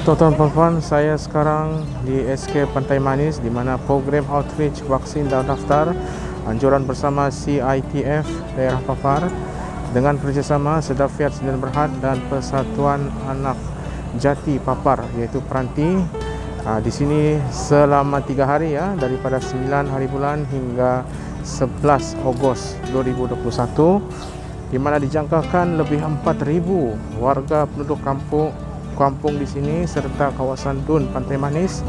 tuan-tuan puan-puan, saya sekarang di SK Pantai Manis di mana program outreach vaksin dan daftar anjuran bersama CITF daerah Papar dengan kerjasama Sedafiat Sdn Berhad dan Persatuan Anak Jati Papar iaitu Peranti. Ha, di sini selama 3 hari ya daripada 9 hari bulan hingga 11 Ogos 2021 di mana dijangkakan lebih 4,000 warga penduduk kampung kampung di sini serta kawasan Dun Pantai Manis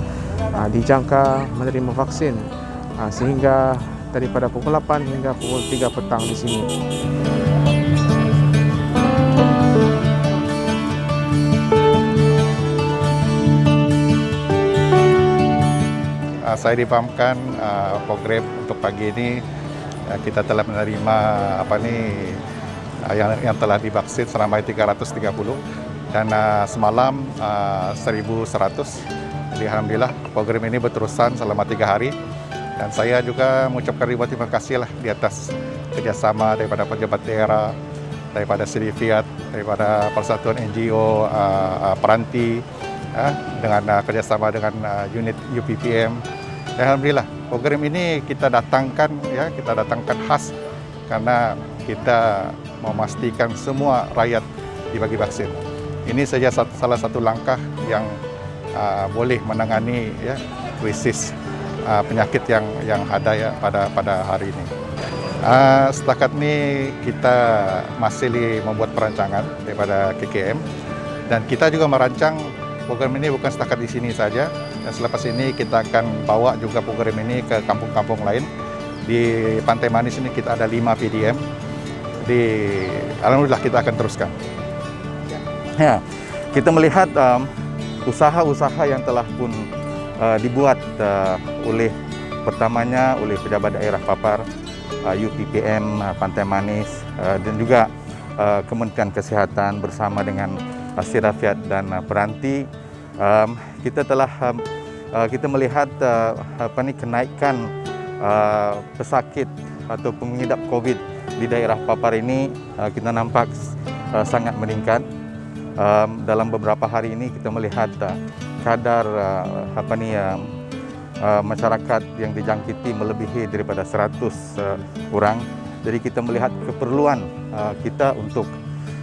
aa, dijangka menerima vaksin aa, sehingga daripada pukul 8 hingga pukul 3 petang di sini. Uh, saya dipahamkan uh, program untuk pagi ini uh, kita telah menerima apa ni uh, yang yang telah divaksin selama 330 dan uh, semalam uh, 1100 jadi Alhamdulillah program ini berterusan selama tiga hari. Dan saya juga mengucapkan ribuan terima kasih lah di atas kerjasama daripada pejabat daerah daripada Sedifiat, daripada Persatuan NGO uh, uh, Peranti uh, dengan uh, kerjasama dengan uh, unit UPPM dan Alhamdulillah program ini kita datangkan ya kita datangkan khas karena kita memastikan semua rakyat dibagi vaksin ini saja salah satu langkah yang uh, boleh menangani ya krisis uh, penyakit yang yang ada ya pada pada hari ini. Uh, setakat ini kita masih membuat perancangan daripada KKM dan kita juga merancang program ini bukan setakat di sini saja. Dan selepas ini kita akan bawa juga program ini ke kampung-kampung lain. Di Pantai Manis ini kita ada 5 PDM. Di Alhamdulillah kita akan teruskan. Ya, kita melihat usaha-usaha um, yang telah pun uh, dibuat uh, oleh pertamanya oleh pejabat daerah Papar, uh, UPPM uh, Pantai Manis uh, dan juga uh, Kementerian Kesihatan bersama dengan uh, Sirafiat dan uh, Peranti. Um, kita telah um, uh, kita melihat uh, apa ni kenaikan uh, pesakit atau pengidap COVID di daerah Papar ini uh, kita nampak uh, sangat meningkat um, dalam beberapa hari ini kita melihat uh, kadar uh, apa ni uh, masyarakat yang dijangkiti melebihi daripada 100 uh, orang. Jadi kita melihat keperluan uh, kita untuk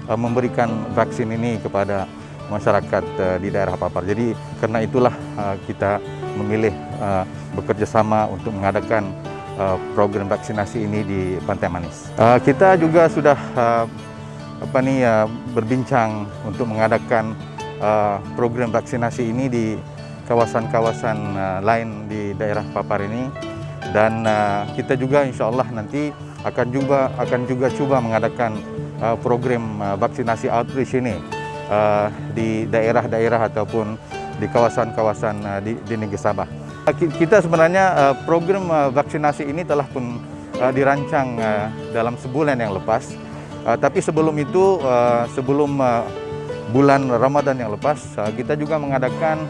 uh, memberikan vaksin ini kepada masyarakat uh, di daerah Papar. Jadi karena itulah uh, kita memilih uh, bekerjasama untuk mengadakan uh, program vaksinasi ini di Pantai Manis. Uh, kita juga sudah uh, apa ni uh, berbincang untuk mengadakan uh, program vaksinasi ini di kawasan-kawasan uh, lain di daerah Papar ini dan uh, kita juga insya-Allah nanti akan juga akan juga cuba mengadakan uh, program uh, vaksinasi outreach ini uh, di daerah-daerah ataupun di kawasan-kawasan uh, di, di Negeri Sabah. Kita sebenarnya uh, program uh, vaksinasi ini telah pun uh, dirancang uh, dalam sebulan yang lepas Uh, tapi sebelum itu, uh, sebelum uh, bulan Ramadan yang lepas, uh, kita juga mengadakan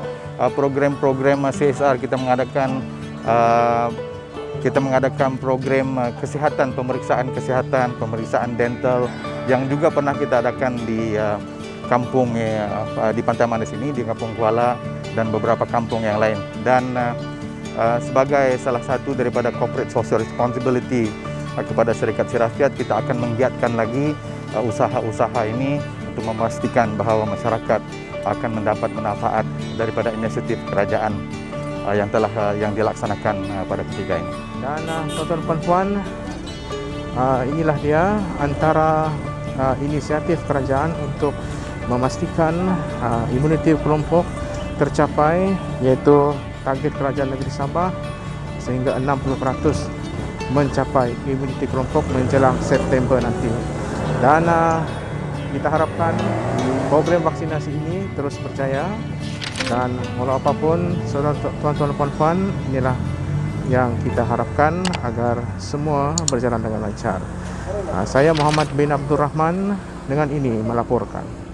program-program uh, CSR. Kita mengadakan uh, kita mengadakan program uh, kesehatan, pemeriksaan kesehatan, pemeriksaan dental yang juga pernah kita adakan di uh, kampung uh, di Pantai Manis ini, di Kampung Kuala dan beberapa kampung yang lain. Dan uh, uh, sebagai salah satu daripada corporate social responsibility kepada Serikat Sirafiat kita akan menggiatkan lagi uh, usaha-usaha ini untuk memastikan bahawa masyarakat akan mendapat manfaat daripada inisiatif kerajaan uh, yang telah uh, yang dilaksanakan pada ketika ini. Dan tuan-tuan puan uh, inilah dia antara inisiatif kerajaan untuk memastikan imuniti kelompok tercapai iaitu target kerajaan negeri Sabah sehingga 60% mencapai imuniti kelompok menjelang September nanti. Dan uh, kita harapkan program vaksinasi ini terus berjaya dan walau apapun tuan-tuan dan puan inilah yang kita harapkan agar semua berjalan dengan lancar. Uh, saya Muhammad bin Abdul Rahman dengan ini melaporkan.